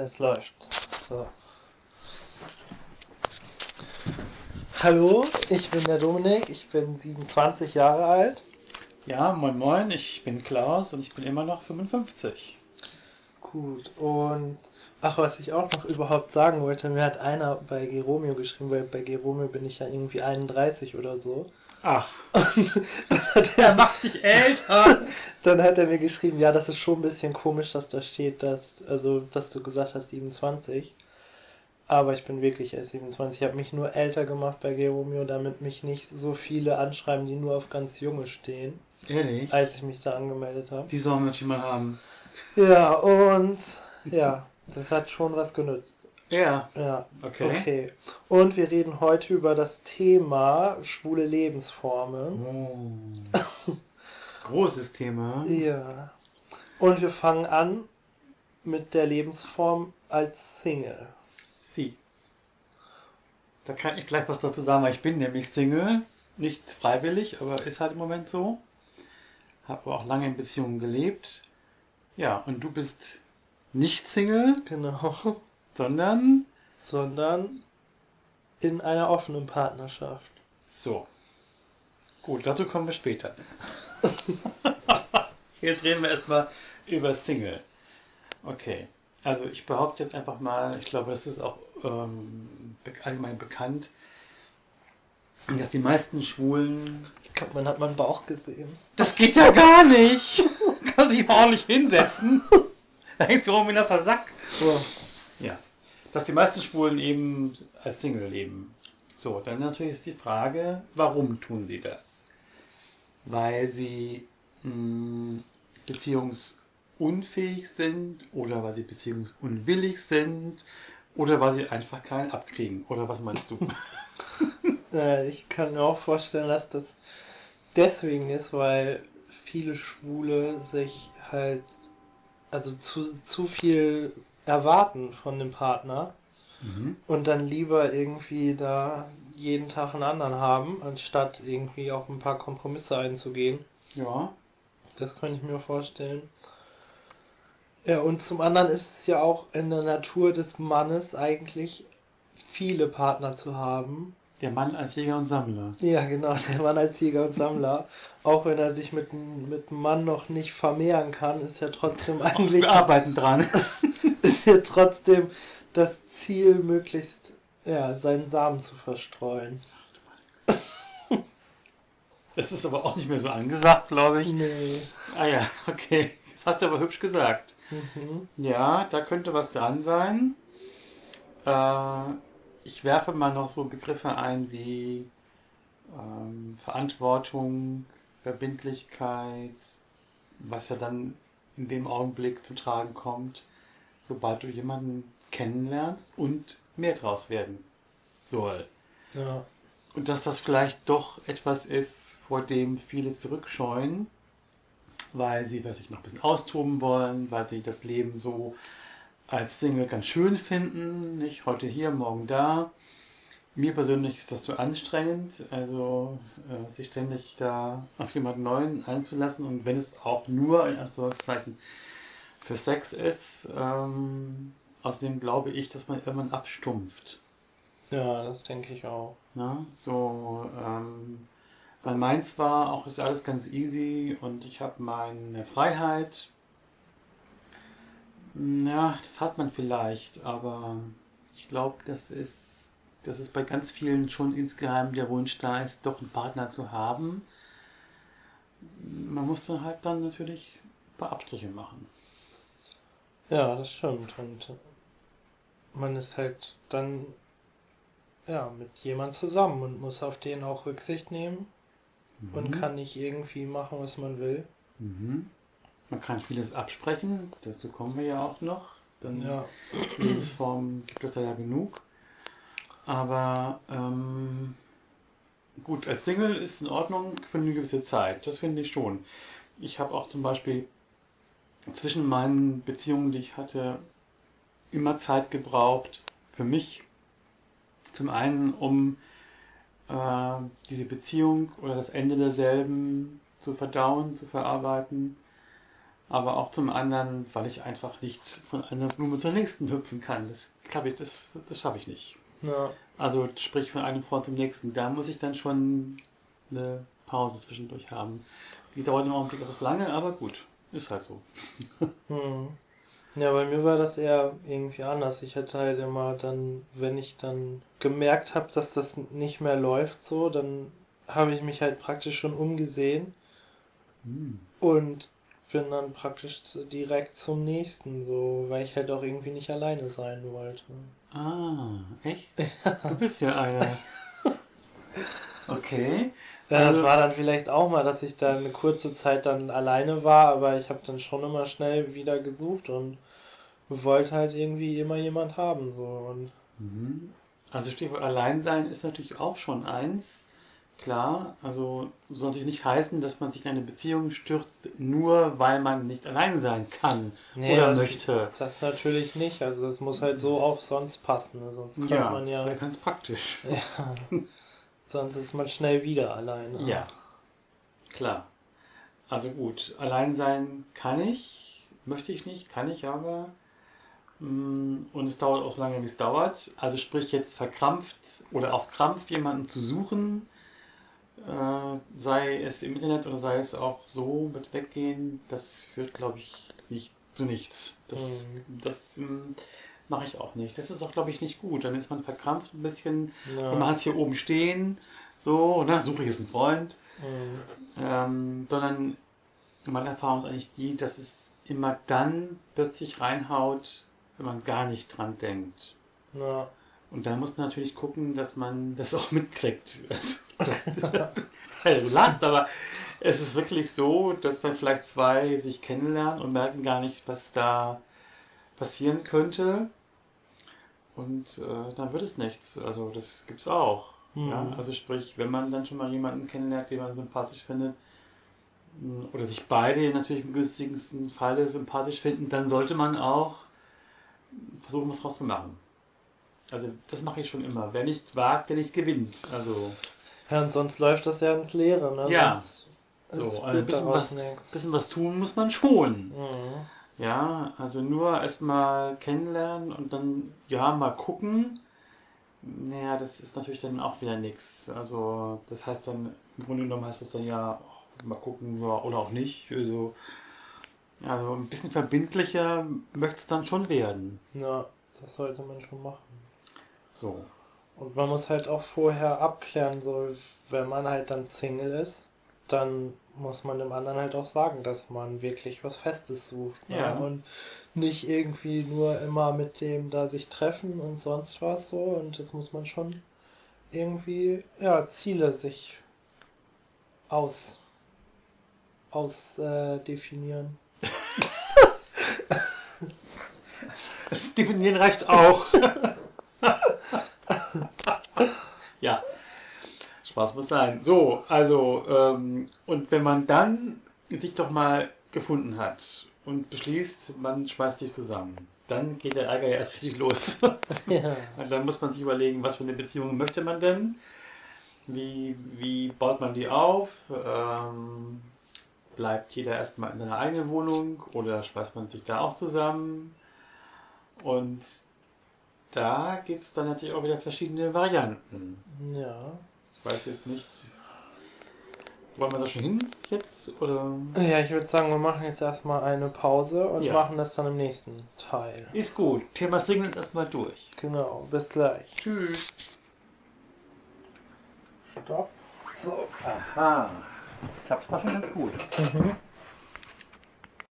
Es läuft. So. Hallo, ich bin der Dominik, ich bin 27 Jahre alt. Ja, moin moin, ich bin Klaus und ich bin immer noch 55. Gut, und ach, was ich auch noch überhaupt sagen wollte, mir hat einer bei Geromeo geschrieben, weil bei Geromeo bin ich ja irgendwie 31 oder so. Ach, Der macht dich älter. Dann hat er mir geschrieben, ja, das ist schon ein bisschen komisch, dass da steht, dass, also, dass du gesagt hast 27. Aber ich bin wirklich erst 27. Ich habe mich nur älter gemacht bei Geromeo, damit mich nicht so viele anschreiben, die nur auf ganz junge stehen, Ehrlich? als ich mich da angemeldet habe. Die sollen mal haben. Ja, und ja, das hat schon was genützt. Ja, Ja, okay. okay. Und wir reden heute über das Thema schwule Lebensformen. Oh. Großes Thema. Ja. Und wir fangen an mit der Lebensform als Single. Sie. Da kann ich gleich was dazu sagen, weil ich bin nämlich Single. Nicht freiwillig, aber ist halt im Moment so. Habe auch lange in Beziehungen gelebt. Ja, und du bist nicht Single, Genau. Sondern Sondern in einer offenen Partnerschaft. so. Gut, dazu kommen wir später. Jetzt reden wir erstmal über Single. Okay. Also ich behaupte jetzt einfach mal, ich glaube, das ist auch ähm, allgemein bekannt, dass die meisten Schwulen Ich glaube, man hat meinen Bauch gesehen. Das geht ja gar nicht. Kannst dich ordentlich hinsetzen. Da hängst du rum wie ein nasser Sack. So. Ja. Dass die meisten Schwulen eben als Single leben. So, dann natürlich ist die Frage, warum tun sie das? Weil sie mh, beziehungsunfähig sind oder weil sie beziehungsunwillig sind oder weil sie einfach keinen abkriegen. Oder was meinst du? Äh, ich kann mir auch vorstellen, dass das deswegen ist, weil viele Schwule sich halt also zu, zu viel erwarten von dem Partner mhm. und dann lieber irgendwie da jeden Tag einen anderen haben, anstatt irgendwie auch ein paar Kompromisse einzugehen. Ja. Das kann ich mir vorstellen. Ja, und zum anderen ist es ja auch in der Natur des Mannes eigentlich viele Partner zu haben. Der Mann als Jäger und Sammler. Ja, genau, der Mann als Jäger und Sammler. Auch wenn er sich mit, mit einem Mann noch nicht vermehren kann, ist ja trotzdem eigentlich Wir arbeiten dran. ist ja trotzdem das Ziel, möglichst ja, seinen Samen zu verstreuen. Das ist aber auch nicht mehr so angesagt, glaube ich. Nee. Ah ja, okay. Das hast du aber hübsch gesagt. Mhm. Ja, da könnte was dran sein. Äh, ich werfe mal noch so Begriffe ein wie ähm, Verantwortung, Verbindlichkeit, was ja dann in dem Augenblick zu tragen kommt, sobald du jemanden kennenlernst und mehr draus werden soll. Ja. Und dass das vielleicht doch etwas ist, vor dem viele zurückscheuen, weil sie weiß ich, noch ein bisschen austoben wollen, weil sie das Leben so als Single ganz schön finden, nicht heute hier, morgen da. Mir persönlich ist das zu anstrengend, also äh, sich ständig da auf jemanden Neuen einzulassen und wenn es auch nur in Anführungszeichen für Sex ist, ähm, außerdem glaube ich, dass man irgendwann abstumpft. ja, das denke ich auch. Ne? So, ähm, weil meins war auch ist alles ganz easy und ich habe meine Freiheit. Ja, das hat man vielleicht, aber ich glaube, das ist, das ist bei ganz vielen schon insgeheim der Wunsch da ist, doch einen Partner zu haben. Man muss dann halt dann natürlich ein paar Abstriche machen. Ja, das stimmt. Und man ist halt dann ja mit jemand zusammen und muss auf den auch Rücksicht nehmen und Mhm. kann nicht irgendwie machen, was man will. Mhm. Man kann vieles absprechen, dazu kommen wir ja auch noch. Dann Ja, Lebensformen gibt es da ja genug. Aber ähm, gut, als Single ist in Ordnung für eine gewisse Zeit. Das finde ich schon. Ich habe auch zum Beispiel zwischen meinen Beziehungen, die ich hatte, immer Zeit gebraucht für mich. Zum einen, um äh, diese Beziehung oder das Ende derselben zu verdauen, zu verarbeiten. aber auch zum anderen, weil ich einfach nicht von einer Blume zur nächsten hüpfen kann. Das glaube ich, das, das schaffe ich nicht. Ja. Also sprich von einem Freund zum nächsten. Da muss ich dann schon eine Pause zwischendurch haben. Die dauert im Augenblick etwas lange, aber gut, ist halt so. Hm. Ja, bei mir war das eher irgendwie anders. Ich hatte halt immer dann, wenn ich dann gemerkt habe, dass das nicht mehr läuft so, dann habe ich mich halt praktisch schon umgesehen Hm. und bin dann praktisch direkt zum nächsten, so, weil ich halt auch irgendwie nicht alleine sein wollte. Ah, echt? Du bist ja einer. Okay. Ja, das Also- war dann vielleicht auch mal, dass ich da eine kurze Zeit dann alleine war, aber ich habe dann schon immer schnell wieder gesucht und wollte halt irgendwie immer jemand haben, so und Mhm. Also Stichwort Alleinsein ist natürlich auch schon eins. Klar, also soll sich nicht heißen, dass man sich in eine Beziehung stürzt, nur weil man nicht allein sein kann Nee, oder das- möchte. Das natürlich nicht. Also es muss halt so auch sonst passen. ne? Sonst kann Ja, man das ja, wäre ganz praktisch. ja. Sonst ist man schnell wieder alleine. Ja, klar. Also gut, allein sein kann ich, möchte ich nicht, kann ich aber. Mm, Und es dauert auch so lange, wie es dauert. Also sprich jetzt verkrampft oder auf Krampf jemanden zu suchen, äh, sei es im Internet oder sei es auch so mit Weggehen, das führt, glaube ich, nicht zu nichts. Das, das mm, mache ich auch nicht. Das ist auch, glaube ich, nicht gut. Dann ist man verkrampft ein bisschen Ja. und man hat es hier oben stehen, so, ne, suche ich jetzt einen Freund. Mhm. Ähm, sondern meine Erfahrung ist eigentlich die, dass es immer dann plötzlich reinhaut, wenn man gar nicht dran denkt. Ja. Und dann muss man natürlich gucken, dass man das auch mitkriegt. Also, das, ja, du lachst, aber es ist wirklich so, dass dann vielleicht zwei sich kennenlernen und merken gar nicht, was da passieren könnte. Und äh, dann wird es nichts. Also das gibt's auch. Ja, Mhm. also sprich, wenn man dann schon mal jemanden kennenlernt, den man sympathisch findet, mh, oder sich beide natürlich im günstigsten Falle sympathisch finden, dann sollte man auch versuchen, was draus zu machen. Also das mache ich schon immer. Wer nicht wagt, der nicht gewinnt. Also ja, und sonst läuft das ja ins Leere, ne? Ja. Sonst So, es ein bisschen was- bisschen was tun muss man schon. Mhm. Ja, also nur erstmal kennenlernen und dann ja mal gucken. Naja, das ist natürlich dann auch wieder nichts. Also das heißt dann, im Grunde genommen heißt das dann ja, mal gucken ja, oder auch nicht. Also, also ein bisschen verbindlicher möchte es dann schon werden. Ja, das sollte man schon machen. So. Und man muss halt auch vorher abklären, so wenn man halt dann Single ist, dann muss man dem anderen halt auch sagen, dass man wirklich was Festes sucht. Ne? Ja. Und nicht irgendwie nur immer mit dem da sich treffen und sonst was so. Und das muss man schon irgendwie, ja, Ziele sich aus, aus äh, definieren. Das Definieren reicht auch. ja, Spaß muss sein. So, also, ähm, und wenn man dann sich doch mal gefunden hat und beschließt, man schmeißt sich zusammen, dann geht der Ärger ja erst richtig los. Ja. Und dann muss man sich überlegen, was für eine Beziehung möchte man denn? Wie, wie baut man die auf? Ähm, bleibt jeder erstmal in seiner eigenen Wohnung oder schmeißt man sich da auch zusammen? Und da gibt es dann natürlich auch wieder verschiedene Varianten. Ja. Ich weiß jetzt nicht, wollen wir da schon hin jetzt? Oder? Ja, ich würde sagen, wir machen jetzt erstmal eine Pause und Ja. machen das dann im nächsten Teil. Ist gut. Thema ist erstmal durch. Genau, bis gleich. Tschüss. Stopp. So. Aha. Klappt war schon ganz gut. Mhm.